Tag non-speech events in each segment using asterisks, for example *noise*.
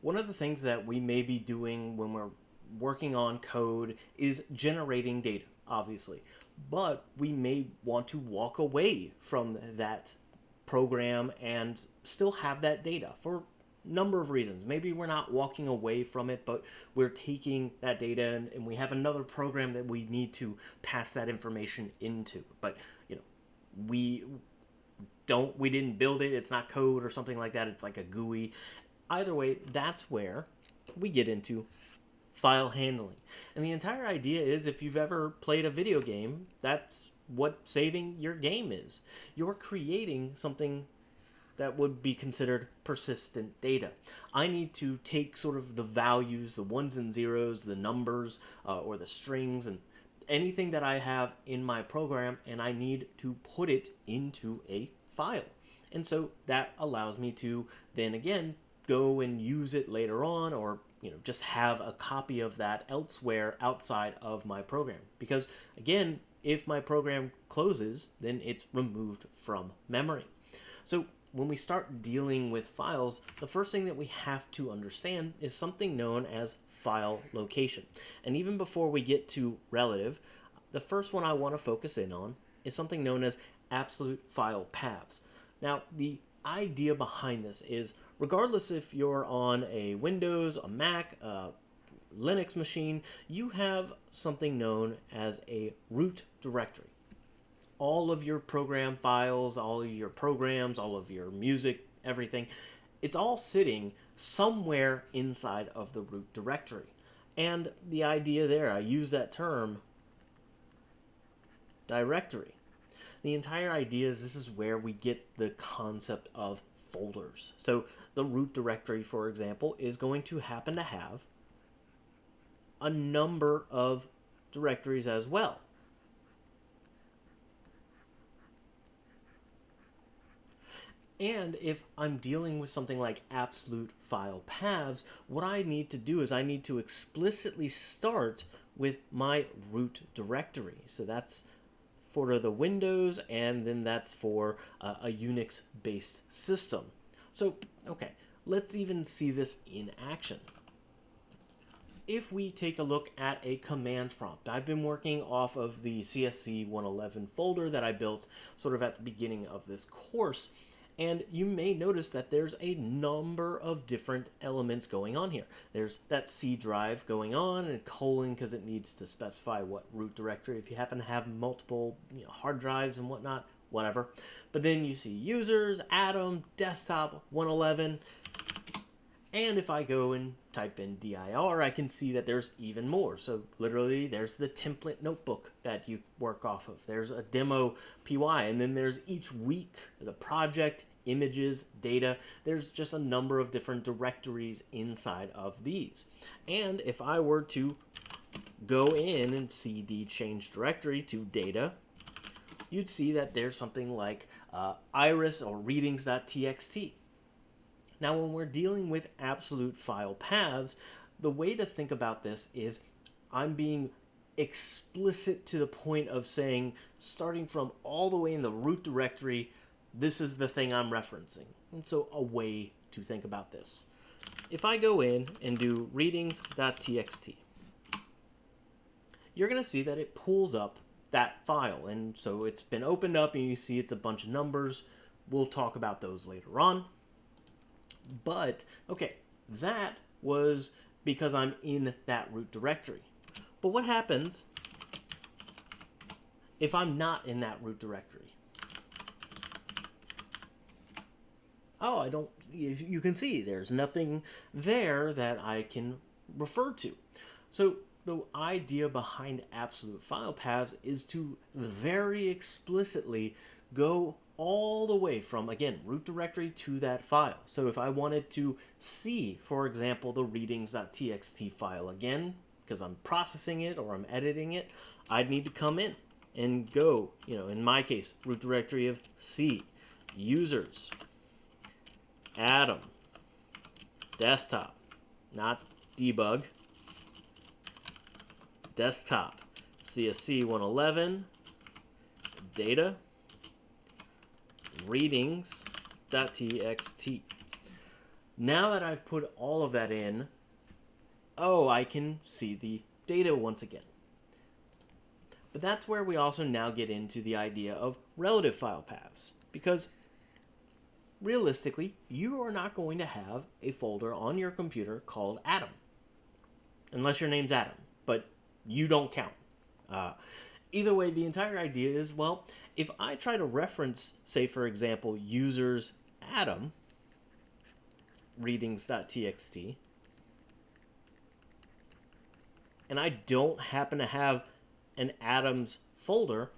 one of the things that we may be doing when we're working on code is generating data, obviously. But we may want to walk away from that program and still have that data for a number of reasons. Maybe we're not walking away from it, but we're taking that data and, and, we have another program that we need to pass that information into. But you know, we don't we didn't build it, it's not code or something like that, it's like a GUI. Either way, that's where we get into file handling. And the entire idea is if you've ever played a video game, that's what saving your game is. You're creating something that would be considered persistent data. I need to take sort of the values, the ones and zeros, the numbers, uh, or the strings, and anything that I have in my program, and I need to put it into a file. And so that allows me to then again go and use it later on or you know just have a copy of that elsewhere outside of my program because again if my program closes then it's removed from memory so when we start dealing with files, the first thing that we have to understand is something known as file location. And even before we get to relative, the first one I want to focus in on is something known as absolute file paths. Now, the idea behind this is regardless if you're on a Windows, a Mac, a Linux machine, you have something known as a root directory all of your program files, all of your programs, all of your music, everything, it's all sitting somewhere inside of the root directory. And the idea there, I use that term, directory. The entire idea is this is where we get the concept of folders. So the root directory, for example, is going to happen to have a number of directories as well. And if I'm dealing with something like absolute file paths, what I need to do is I need to explicitly start with my root directory. So that's for the Windows, and then that's for uh, a Unix-based system. So, okay, let's even see this in action. If we take a look at a command prompt, I've been working off of the CSC 111 folder that I built sort of at the beginning of this course, and you may notice that there's a number of different elements going on here. There's that C drive going on and colon because it needs to specify what root directory. If you happen to have multiple you know, hard drives and whatnot, whatever. But then you see users, Adam, desktop, 111. And if I go and type in dir, I can see that there's even more. So literally, there's the template notebook that you work off of. There's a demo py, and then there's each week, the project, images, data. There's just a number of different directories inside of these. And if I were to go in and cd change directory to data, you'd see that there's something like uh, iris or readings.txt. Now, when we're dealing with absolute file paths, the way to think about this is I'm being explicit to the point of saying, starting from all the way in the root directory, this is the thing I'm referencing. And so a way to think about this. If I go in and do readings.txt, you're going to see that it pulls up that file. And so it's been opened up and you see it's a bunch of numbers. We'll talk about those later on. But, okay, that was because I'm in that root directory. But what happens if I'm not in that root directory? Oh, I don't, you can see there's nothing there that I can refer to. So the idea behind absolute file paths is to very explicitly go all the way from, again, root directory to that file. So if I wanted to see, for example, the readings.txt file again, because I'm processing it or I'm editing it, I'd need to come in and go, you know, in my case, root directory of C, users, Adam, desktop, not debug, desktop, CSC 111, data, readings.txt. Now that I've put all of that in, oh, I can see the data once again. But that's where we also now get into the idea of relative file paths. Because realistically, you are not going to have a folder on your computer called Adam, Unless your name's Adam. But you don't count. Uh, either way, the entire idea is, well, if I try to reference, say, for example, users Adam, readings.txt, and I don't happen to have an Adams folder,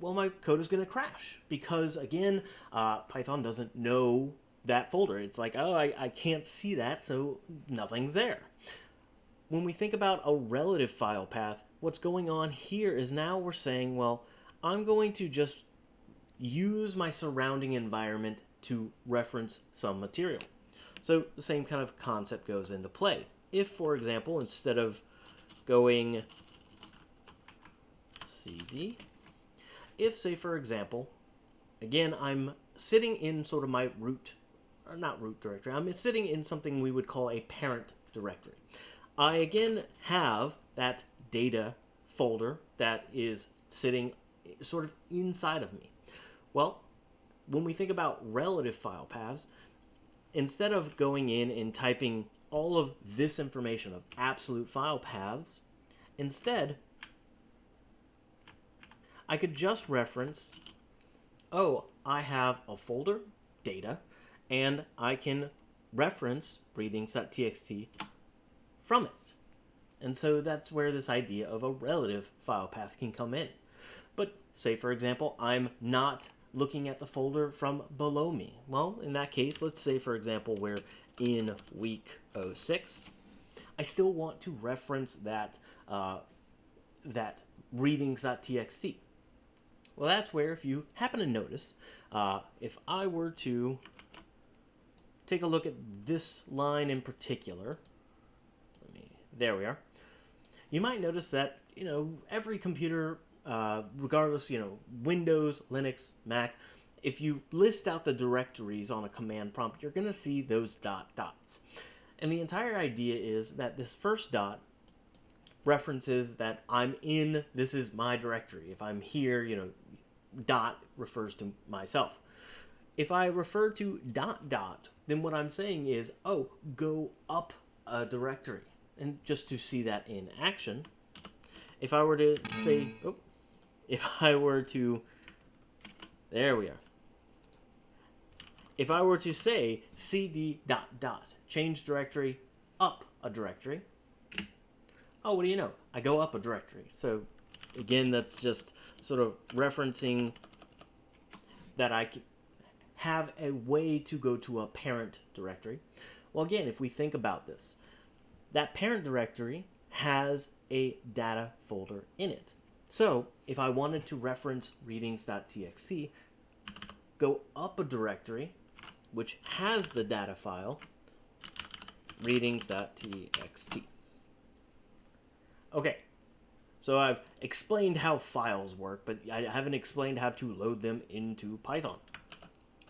well, my code is going to crash because, again, uh, Python doesn't know that folder. It's like, oh, I, I can't see that, so nothing's there. When we think about a relative file path, what's going on here is now we're saying, well, I'm going to just use my surrounding environment to reference some material. So the same kind of concept goes into play. If, for example, instead of going cd, if, say, for example, again, I'm sitting in sort of my root, or not root directory, I'm sitting in something we would call a parent directory. I, again, have that data folder that is sitting sort of inside of me. Well, when we think about relative file paths, instead of going in and typing all of this information of absolute file paths, instead, I could just reference, oh, I have a folder, data, and I can reference readings.txt from it. And so that's where this idea of a relative file path can come in. But say, for example, I'm not looking at the folder from below me. Well, in that case, let's say, for example, we're in week 06. I still want to reference that, uh, that readings.txt. Well, that's where, if you happen to notice, uh, if I were to take a look at this line in particular, there we are, you might notice that, you know, every computer, uh, regardless, you know, Windows, Linux, Mac, if you list out the directories on a command prompt, you're going to see those dot dots. And the entire idea is that this first dot references that I'm in, this is my directory. If I'm here, you know, dot refers to myself. If I refer to dot dot, then what I'm saying is, oh, go up a directory. And just to see that in action, if I were to say, oh, if *laughs* I were to, there we are. If I were to say cd dot dot, change directory up a directory, oh, what do you know? I go up a directory. So again, that's just sort of referencing that I have a way to go to a parent directory. Well, again, if we think about this, that parent directory has a data folder in it. So if I wanted to reference readings.txt, go up a directory which has the data file readings.txt. Okay, so I've explained how files work, but I haven't explained how to load them into Python.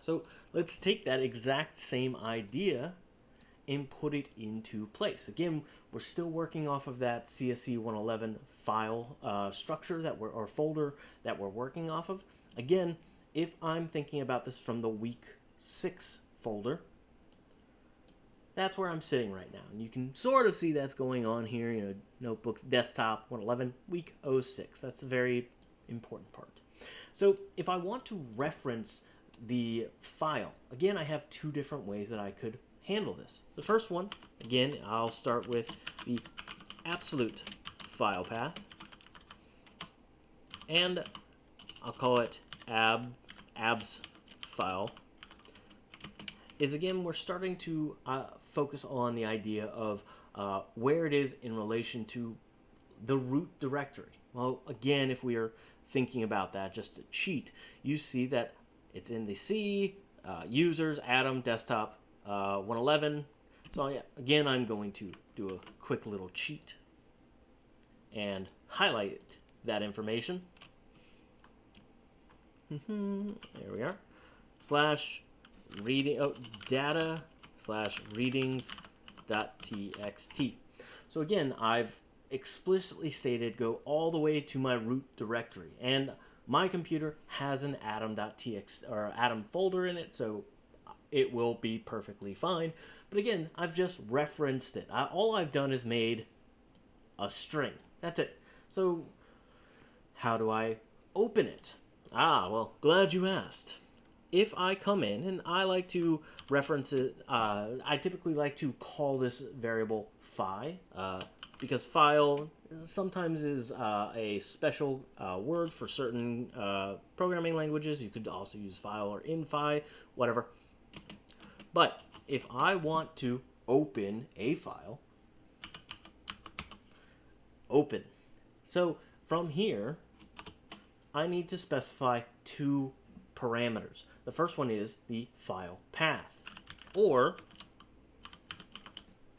So let's take that exact same idea and put it into place. Again, we're still working off of that CSC 111 file uh, structure that we're, or folder that we're working off of. Again, if I'm thinking about this from the week 6 folder, that's where I'm sitting right now. And you can sort of see that's going on here, you know, notebook, desktop, 111, week 06. That's a very important part. So if I want to reference the file, again, I have two different ways that I could handle this. The first one, again, I'll start with the absolute file path. And I'll call it ab abs file is again we're starting to uh, focus on the idea of uh, where it is in relation to the root directory. Well, again, if we are thinking about that just to cheat, you see that it's in the C, uh, users, Adam, desktop, uh, 111. So yeah, again, I'm going to do a quick little cheat and highlight that information. *laughs* there we are. Slash reading, oh, data slash readings dot txt. So again, I've explicitly stated go all the way to my root directory. And my computer has an atom.txt or atom folder in it, so it will be perfectly fine. But again, I've just referenced it. I, all I've done is made a string. That's it. So how do I open it? Ah, well, glad you asked. If I come in, and I like to reference it, uh, I typically like to call this variable fi, uh, because file sometimes is uh, a special uh, word for certain uh, programming languages. You could also use file or infi, whatever. But if I want to open a file, open. So from here, I need to specify two parameters. The first one is the file path, or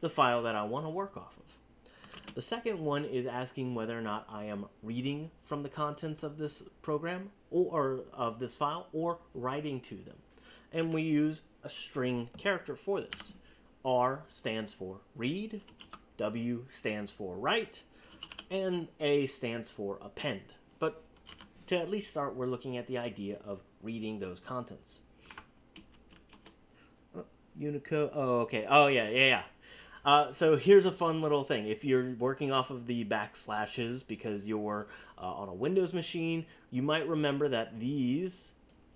the file that I want to work off of. The second one is asking whether or not I am reading from the contents of this program or, of this file or writing to them. And we use a string character for this. R stands for read, W stands for write, and A stands for append. But to at least start, we're looking at the idea of reading those contents. Uh, Unicode, oh, okay, oh, yeah, yeah, yeah. Uh, so here's a fun little thing. If you're working off of the backslashes because you're uh, on a Windows machine, you might remember that these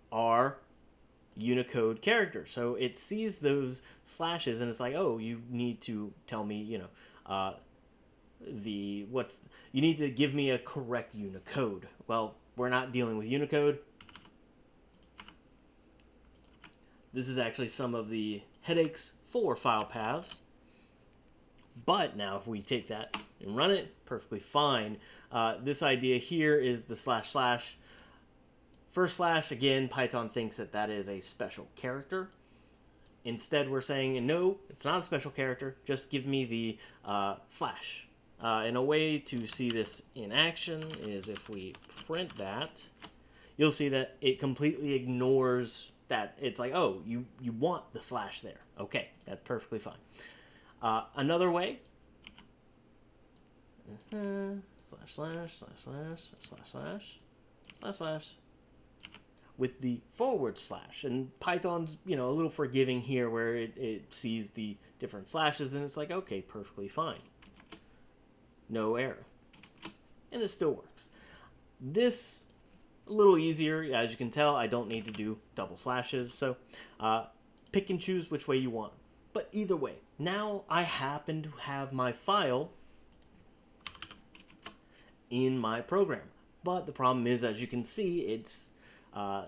are Unicode character. So it sees those slashes and it's like, oh, you need to tell me, you know, uh, the what's you need to give me a correct Unicode. Well, we're not dealing with Unicode. This is actually some of the headaches for file paths. But now if we take that and run it, perfectly fine. Uh, this idea here is the slash slash. First slash, again, Python thinks that that is a special character. Instead, we're saying, no, it's not a special character. Just give me the uh, slash. Uh, and a way to see this in action is if we print that, you'll see that it completely ignores that. It's like, oh, you, you want the slash there. Okay, that's perfectly fine. Uh, another way, uh, slash slash slash slash slash slash slash slash with the forward slash. And Python's, you know, a little forgiving here where it, it sees the different slashes and it's like, okay, perfectly fine. No error. And it still works. This, a little easier, as you can tell, I don't need to do double slashes. So uh, pick and choose which way you want. But either way, now I happen to have my file in my program. But the problem is, as you can see, it's uh,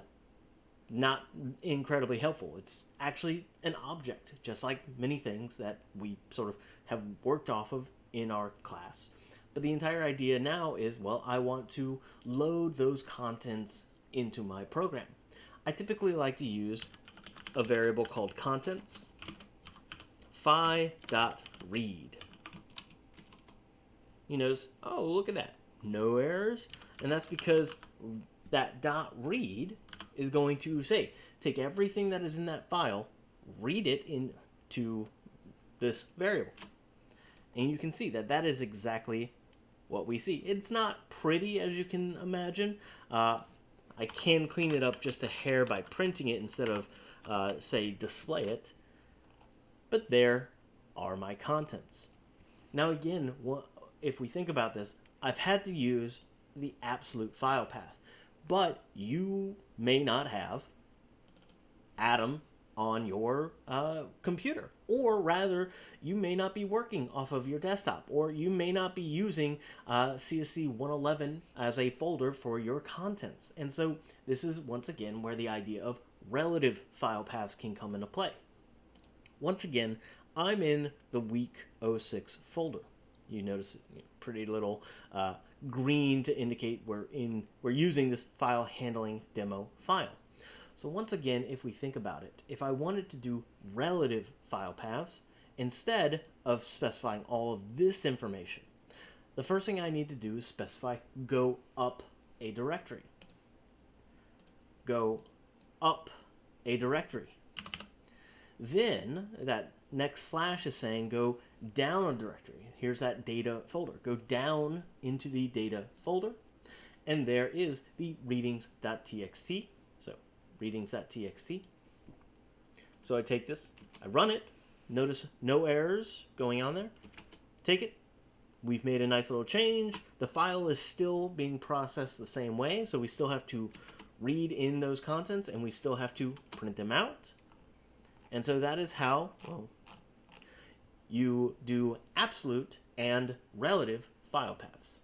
not incredibly helpful. It's actually an object, just like many things that we sort of have worked off of in our class. But the entire idea now is, well, I want to load those contents into my program. I typically like to use a variable called contents fi.read. You notice, oh, look at that. No errors. And that's because that dot read is going to say, take everything that is in that file, read it into this variable. And you can see that that is exactly what we see. It's not pretty, as you can imagine. Uh, I can clean it up just a hair by printing it instead of, uh, say, display it but there are my contents. Now again, if we think about this, I've had to use the absolute file path, but you may not have Adam on your uh, computer. Or rather, you may not be working off of your desktop, or you may not be using uh, CSC 111 as a folder for your contents. And so this is once again where the idea of relative file paths can come into play. Once again, I'm in the week 06 folder. You notice pretty little uh, green to indicate we're in we're using this file handling demo file. So once again, if we think about it, if I wanted to do relative file paths, instead of specifying all of this information, the first thing I need to do is specify go up a directory. Go up a directory. Then that next slash is saying go down a directory. Here's that data folder. Go down into the data folder, and there is the readings.txt. So readings.txt. So I take this, I run it. Notice no errors going on there. Take it. We've made a nice little change. The file is still being processed the same way, so we still have to read in those contents and we still have to print them out. And so that is how well, you do absolute and relative file paths.